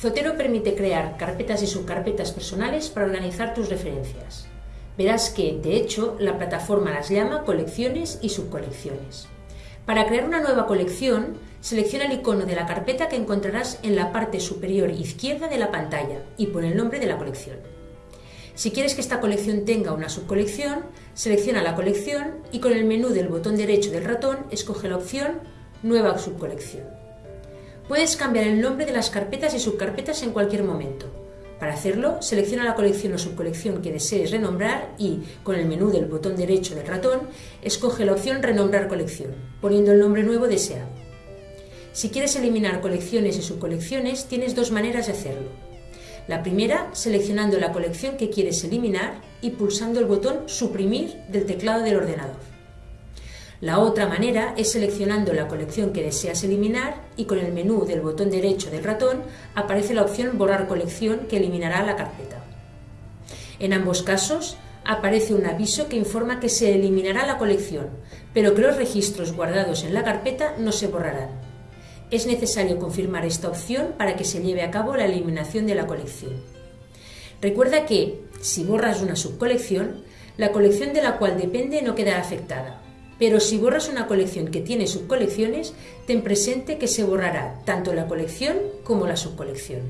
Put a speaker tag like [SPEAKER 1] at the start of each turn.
[SPEAKER 1] Zotero permite crear carpetas y subcarpetas personales para organizar tus referencias. Verás que, de hecho, la plataforma las llama colecciones y subcolecciones. Para crear una nueva colección, selecciona el icono de la carpeta que encontrarás en la parte superior izquierda de la pantalla y pon el nombre de la colección. Si quieres que esta colección tenga una subcolección, selecciona la colección y con el menú del botón derecho del ratón escoge la opción Nueva subcolección. Puedes cambiar el nombre de las carpetas y subcarpetas en cualquier momento. Para hacerlo, selecciona la colección o subcolección que desees renombrar y, con el menú del botón derecho del ratón, escoge la opción Renombrar colección, poniendo el nombre nuevo deseado. Si quieres eliminar colecciones y subcolecciones, tienes dos maneras de hacerlo. La primera, seleccionando la colección que quieres eliminar y pulsando el botón Suprimir del teclado del ordenador. La otra manera es seleccionando la colección que deseas eliminar y con el menú del botón derecho del ratón aparece la opción Borrar colección que eliminará la carpeta. En ambos casos aparece un aviso que informa que se eliminará la colección, pero que los registros guardados en la carpeta no se borrarán. Es necesario confirmar esta opción para que se lleve a cabo la eliminación de la colección. Recuerda que, si borras una subcolección, la colección de la cual depende no quedará afectada, pero si borras una colección que tiene subcolecciones, ten presente que se borrará tanto la colección como la subcolección.